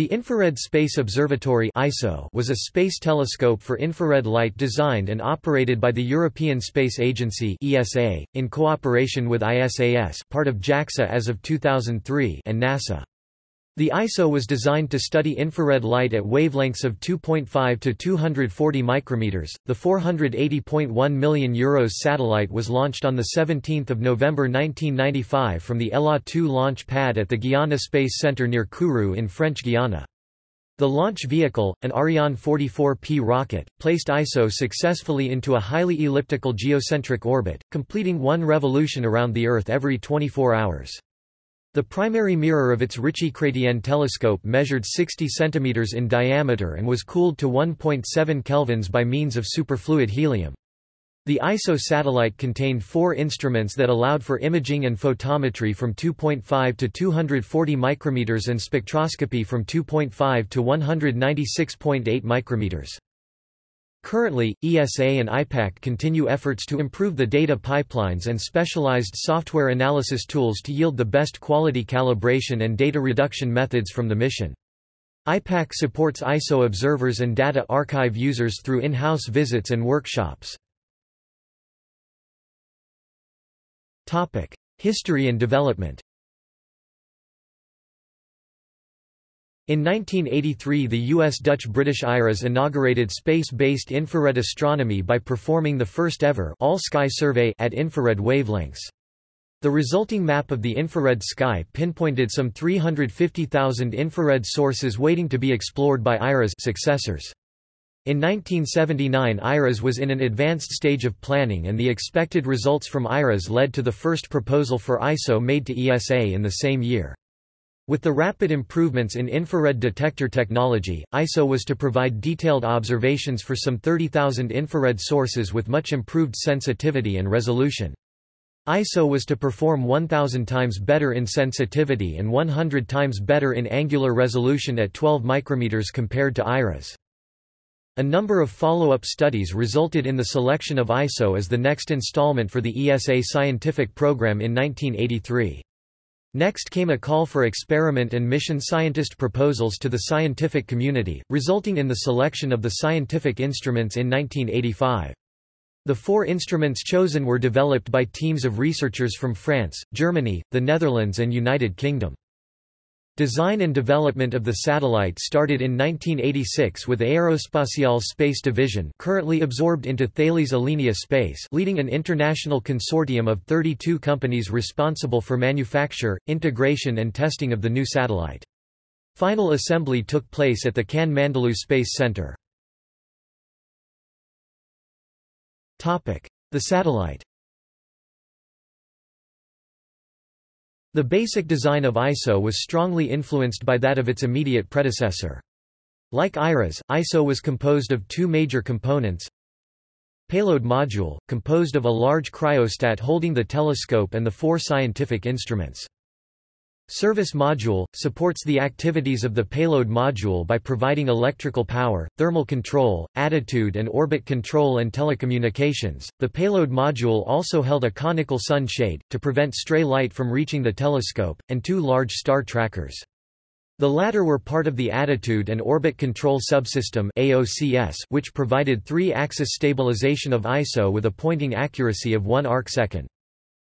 The Infrared Space Observatory was a space telescope for infrared light designed and operated by the European Space Agency in cooperation with ISAS, part of JAXA as of 2003, and NASA. The ISO was designed to study infrared light at wavelengths of 2.5 to 240 micrometers. The 480.1 million euros satellite was launched on the 17th of November 1995 from the ELA 2 launch pad at the Guiana Space Center near Kourou in French Guiana. The launch vehicle, an Ariane 44P rocket, placed ISO successfully into a highly elliptical geocentric orbit, completing one revolution around the Earth every 24 hours. The primary mirror of its Ritchey-Chrétien telescope measured 60 cm in diameter and was cooled to 1.7 kelvins by means of superfluid helium. The ISO satellite contained four instruments that allowed for imaging and photometry from 2.5 to 240 micrometers and spectroscopy from 2.5 to 196.8 micrometers. Currently, ESA and IPAC continue efforts to improve the data pipelines and specialized software analysis tools to yield the best quality calibration and data reduction methods from the mission. IPAC supports ISO observers and data archive users through in-house visits and workshops. History and development In 1983 the US-Dutch-British IRAS inaugurated space-based infrared astronomy by performing the first-ever all-sky survey at infrared wavelengths. The resulting map of the infrared sky pinpointed some 350,000 infrared sources waiting to be explored by IRAS successors. In 1979 IRAS was in an advanced stage of planning and the expected results from IRAS led to the first proposal for ISO made to ESA in the same year. With the rapid improvements in infrared detector technology, ISO was to provide detailed observations for some 30,000 infrared sources with much improved sensitivity and resolution. ISO was to perform 1,000 times better in sensitivity and 100 times better in angular resolution at 12 micrometers compared to IRAS. A number of follow-up studies resulted in the selection of ISO as the next installment for the ESA scientific program in 1983. Next came a call for experiment and mission scientist proposals to the scientific community, resulting in the selection of the scientific instruments in 1985. The four instruments chosen were developed by teams of researchers from France, Germany, the Netherlands and United Kingdom. Design and development of the satellite started in 1986 with Aerospatiale Space Division currently absorbed into Thales Alenia Space leading an international consortium of 32 companies responsible for manufacture, integration and testing of the new satellite. Final assembly took place at the Cannes Mandelieu Space Center. The satellite The basic design of ISO was strongly influenced by that of its immediate predecessor. Like IRAS, ISO was composed of two major components. Payload module, composed of a large cryostat holding the telescope and the four scientific instruments. Service module – supports the activities of the payload module by providing electrical power, thermal control, attitude and orbit control and telecommunications. The payload module also held a conical sun shade, to prevent stray light from reaching the telescope, and two large star trackers. The latter were part of the Attitude and Orbit Control Subsystem AOCS, which provided three-axis stabilization of ISO with a pointing accuracy of 1 arcsecond.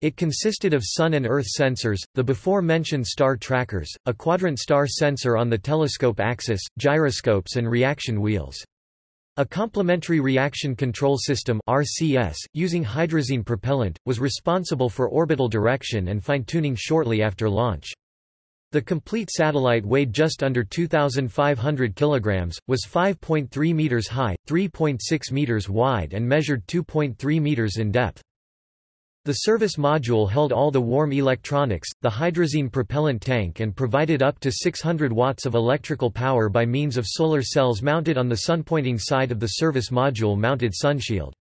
It consisted of Sun and Earth sensors, the before-mentioned star trackers, a quadrant star sensor on the telescope axis, gyroscopes and reaction wheels. A complementary reaction control system RCS, using hydrazine propellant, was responsible for orbital direction and fine-tuning shortly after launch. The complete satellite weighed just under 2,500 kilograms, was 5.3 meters high, 3.6 meters wide and measured 2.3 meters in depth. The service module held all the warm electronics, the hydrazine propellant tank and provided up to 600 watts of electrical power by means of solar cells mounted on the sun-pointing side of the service module mounted sunshield.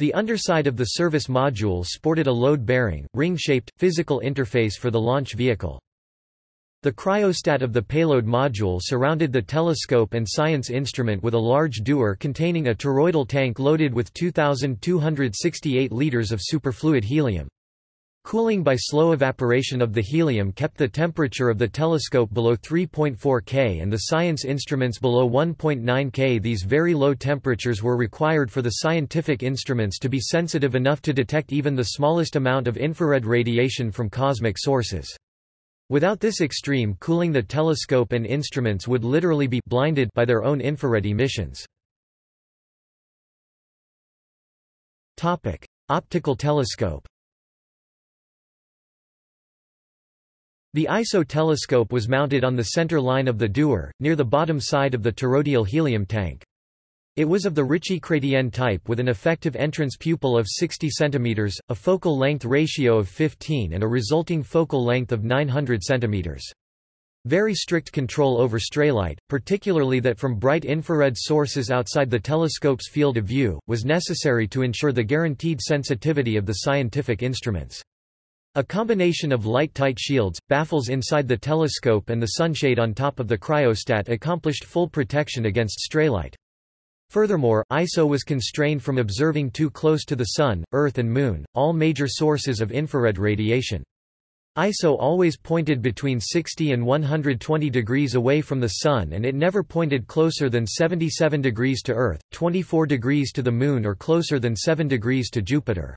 The underside of the service module sported a load-bearing, ring-shaped, physical interface for the launch vehicle. The cryostat of the payload module surrounded the telescope and science instrument with a large dewar containing a toroidal tank loaded with 2,268 liters of superfluid helium. Cooling by slow evaporation of the helium kept the temperature of the telescope below 3.4 K and the science instruments below 1.9 K. These very low temperatures were required for the scientific instruments to be sensitive enough to detect even the smallest amount of infrared radiation from cosmic sources. Without this extreme cooling the telescope and instruments would literally be blinded by their own infrared emissions. Optical telescope The ISO telescope was mounted on the center line of the Dewar, near the bottom side of the toroidal helium tank. It was of the Ritchey-Chrétien type with an effective entrance pupil of 60 cm, a focal length ratio of 15 and a resulting focal length of 900 cm. Very strict control over straylight, particularly that from bright infrared sources outside the telescope's field of view, was necessary to ensure the guaranteed sensitivity of the scientific instruments. A combination of light-tight shields, baffles inside the telescope and the sunshade on top of the cryostat accomplished full protection against straylight. Furthermore, ISO was constrained from observing too close to the Sun, Earth and Moon, all major sources of infrared radiation. ISO always pointed between 60 and 120 degrees away from the Sun and it never pointed closer than 77 degrees to Earth, 24 degrees to the Moon or closer than 7 degrees to Jupiter.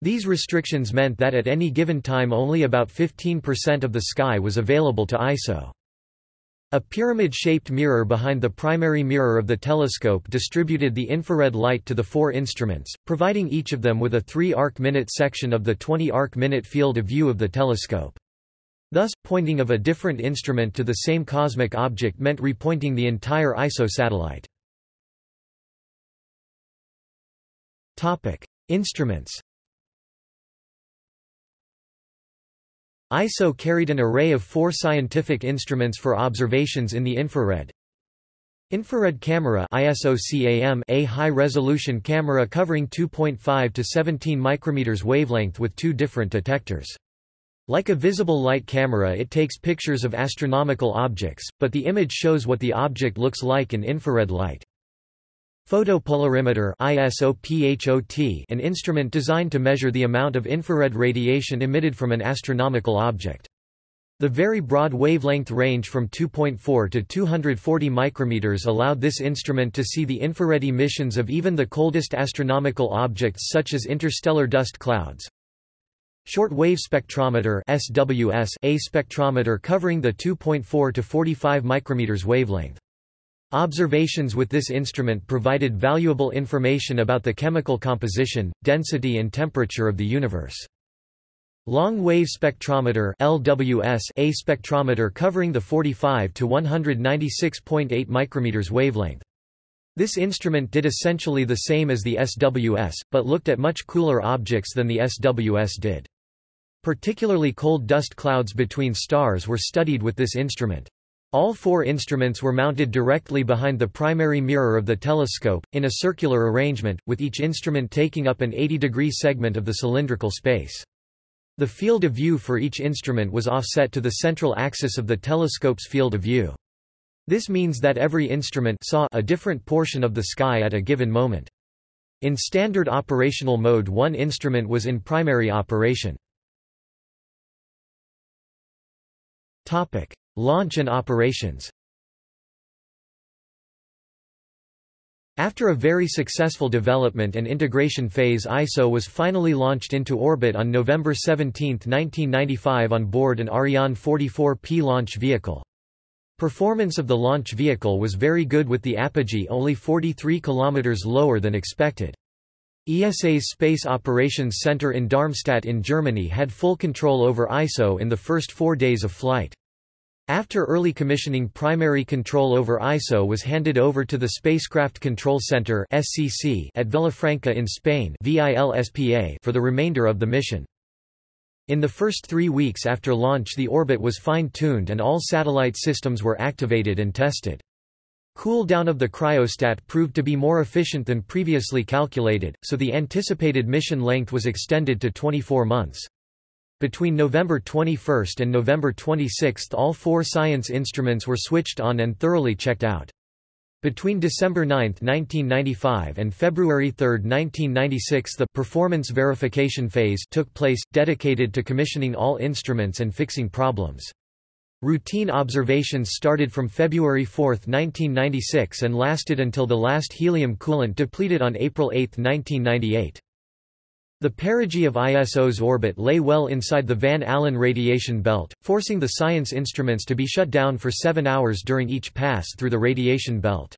These restrictions meant that at any given time only about 15% of the sky was available to ISO. A pyramid-shaped mirror behind the primary mirror of the telescope distributed the infrared light to the four instruments, providing each of them with a 3 arc-minute section of the 20 arc-minute field of view of the telescope. Thus, pointing of a different instrument to the same cosmic object meant repointing the entire ISO satellite. Instruments ISO carried an array of four scientific instruments for observations in the infrared. Infrared camera ISOCAM a high-resolution camera covering 2.5 to 17 micrometers wavelength with two different detectors. Like a visible light camera it takes pictures of astronomical objects, but the image shows what the object looks like in infrared light. Photopolarimeter an instrument designed to measure the amount of infrared radiation emitted from an astronomical object. The very broad wavelength range from 2.4 to 240 micrometers allowed this instrument to see the infrared emissions of even the coldest astronomical objects such as interstellar dust clouds. Short wave spectrometer SWS, a spectrometer covering the 2.4 to 45 micrometers wavelength. Observations with this instrument provided valuable information about the chemical composition, density and temperature of the universe. Long wave spectrometer LWS a spectrometer covering the 45 to 196.8 micrometers wavelength. This instrument did essentially the same as the SWS, but looked at much cooler objects than the SWS did. Particularly cold dust clouds between stars were studied with this instrument. All four instruments were mounted directly behind the primary mirror of the telescope, in a circular arrangement, with each instrument taking up an 80-degree segment of the cylindrical space. The field of view for each instrument was offset to the central axis of the telescope's field of view. This means that every instrument saw a different portion of the sky at a given moment. In standard operational mode one instrument was in primary operation. Launch and operations After a very successful development and integration phase ISO was finally launched into orbit on November 17, 1995 on board an Ariane 44P launch vehicle. Performance of the launch vehicle was very good with the apogee only 43 km lower than expected. ESA's Space Operations Center in Darmstadt in Germany had full control over ISO in the first four days of flight. After early commissioning primary control over ISO was handed over to the Spacecraft Control Center at Villafranca in Spain for the remainder of the mission. In the first three weeks after launch the orbit was fine-tuned and all satellite systems were activated and tested. Cool down of the cryostat proved to be more efficient than previously calculated, so the anticipated mission length was extended to 24 months. Between November 21 and November 26 all four science instruments were switched on and thoroughly checked out. Between December 9, 1995 and February 3, 1996 the performance verification phase took place, dedicated to commissioning all instruments and fixing problems. Routine observations started from February 4, 1996 and lasted until the last helium coolant depleted on April 8, 1998. The perigee of ISO's orbit lay well inside the Van Allen radiation belt, forcing the science instruments to be shut down for seven hours during each pass through the radiation belt.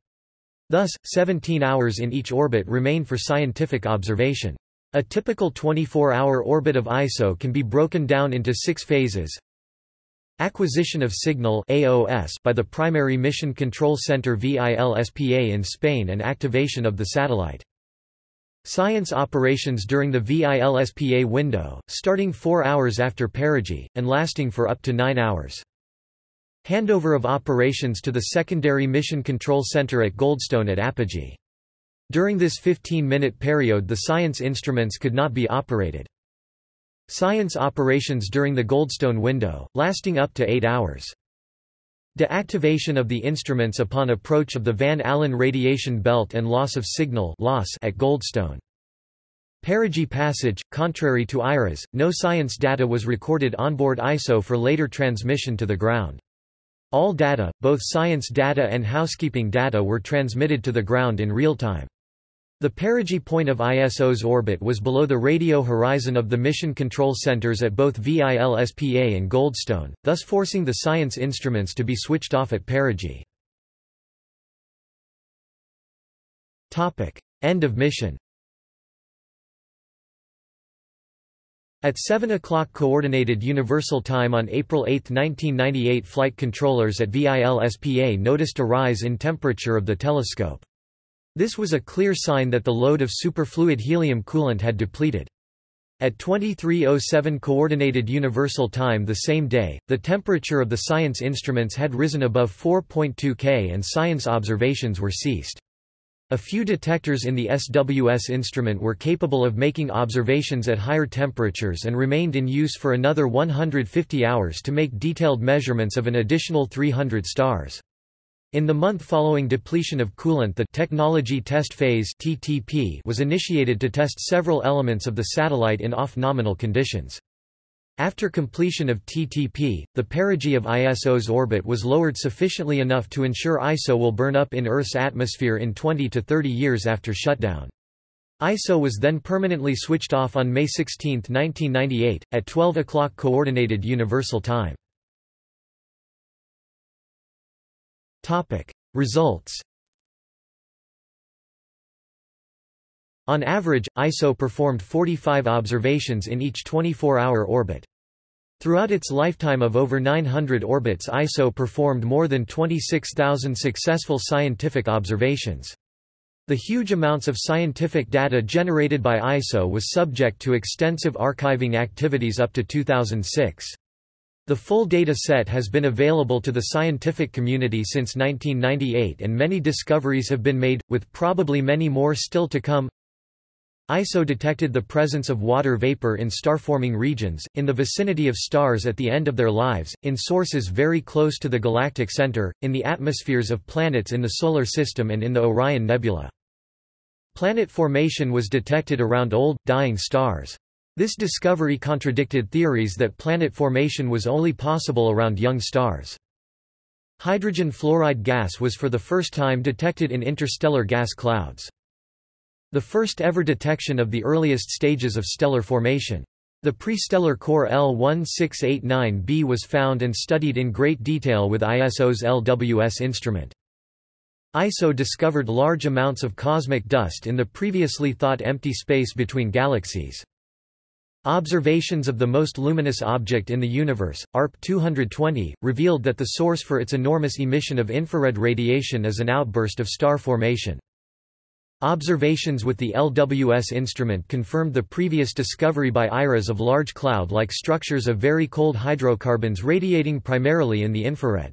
Thus, 17 hours in each orbit remain for scientific observation. A typical 24-hour orbit of ISO can be broken down into six phases. Acquisition of signal AOS by the Primary Mission Control Center VILSPA in Spain and activation of the satellite. Science operations during the VILSPA window, starting four hours after perigee, and lasting for up to nine hours. Handover of operations to the secondary Mission Control Center at Goldstone at apogee. During this 15-minute period the science instruments could not be operated. Science operations during the Goldstone window, lasting up to eight hours. Deactivation of the instruments upon approach of the Van Allen radiation belt and loss of signal loss at Goldstone. Perigee passage, contrary to IRAS, no science data was recorded onboard ISO for later transmission to the ground. All data, both science data and housekeeping data were transmitted to the ground in real time. The perigee point of ISO's orbit was below the radio horizon of the mission control centers at both VILSPA and Goldstone, thus forcing the science instruments to be switched off at perigee. End of mission At 7 o'clock Coordinated Universal Time on April 8, 1998 flight controllers at VILSPA noticed a rise in temperature of the telescope. This was a clear sign that the load of superfluid helium coolant had depleted. At 2307 Coordinated Universal Time the same day, the temperature of the science instruments had risen above 4.2 K and science observations were ceased. A few detectors in the SWS instrument were capable of making observations at higher temperatures and remained in use for another 150 hours to make detailed measurements of an additional 300 stars. In the month following depletion of coolant the Technology Test Phase (TTP) was initiated to test several elements of the satellite in off-nominal conditions. After completion of TTP, the perigee of ISO's orbit was lowered sufficiently enough to ensure ISO will burn up in Earth's atmosphere in 20 to 30 years after shutdown. ISO was then permanently switched off on May 16, 1998, at 12 o'clock Coordinated Universal Time. Results On average, ISO performed 45 observations in each 24-hour orbit. Throughout its lifetime of over 900 orbits ISO performed more than 26,000 successful scientific observations. The huge amounts of scientific data generated by ISO was subject to extensive archiving activities up to 2006. The full data set has been available to the scientific community since 1998 and many discoveries have been made, with probably many more still to come. ISO detected the presence of water vapor in star-forming regions, in the vicinity of stars at the end of their lives, in sources very close to the galactic center, in the atmospheres of planets in the Solar System and in the Orion Nebula. Planet formation was detected around old, dying stars. This discovery contradicted theories that planet formation was only possible around young stars. Hydrogen fluoride gas was for the first time detected in interstellar gas clouds. The first ever detection of the earliest stages of stellar formation. The pre-stellar core L1689b was found and studied in great detail with ISO's LWS instrument. ISO discovered large amounts of cosmic dust in the previously thought empty space between galaxies. Observations of the most luminous object in the universe, ARP 220, revealed that the source for its enormous emission of infrared radiation is an outburst of star formation. Observations with the LWS instrument confirmed the previous discovery by IRAS of large cloud-like structures of very cold hydrocarbons radiating primarily in the infrared.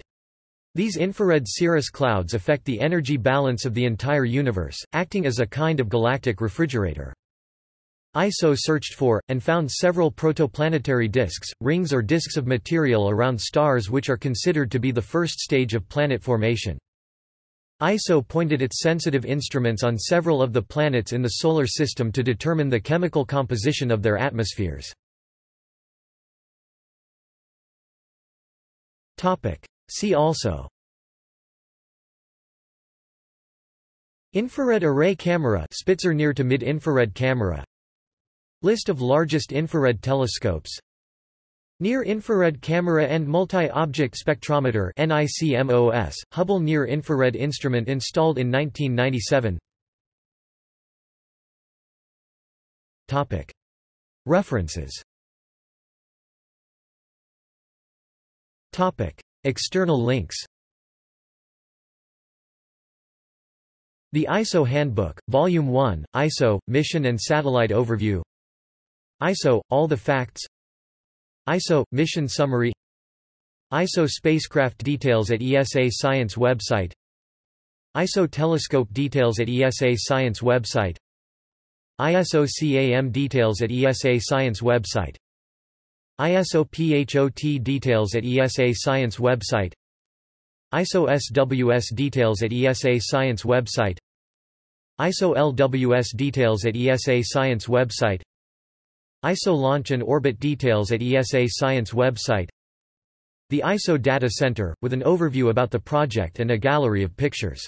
These infrared cirrus clouds affect the energy balance of the entire universe, acting as a kind of galactic refrigerator. ISO searched for, and found several protoplanetary disks, rings or disks of material around stars which are considered to be the first stage of planet formation. ISO pointed its sensitive instruments on several of the planets in the Solar System to determine the chemical composition of their atmospheres. See also Infrared array camera Spitzer near to mid-infrared camera List of largest infrared telescopes. Near-infrared camera and multi-object spectrometer NICMOS, Hubble Near-Infrared Instrument installed in 1997 References. External links. The ISO Handbook, Volume 1, ISO, Mission and Satellite Overview ISO, All the Facts. ISO, Mission Summary. ISO Spacecraft Details at ESA Science website. ISO Telescope Details at ESA Science website. ISO CAM Details at ESA Science website. ISO PHOT Details at ESA Science website. ISO SWS Details at ESA Science website. ISO LWS details at ESA Science website ISO launch and orbit details at ESA Science website. The ISO Data Center, with an overview about the project and a gallery of pictures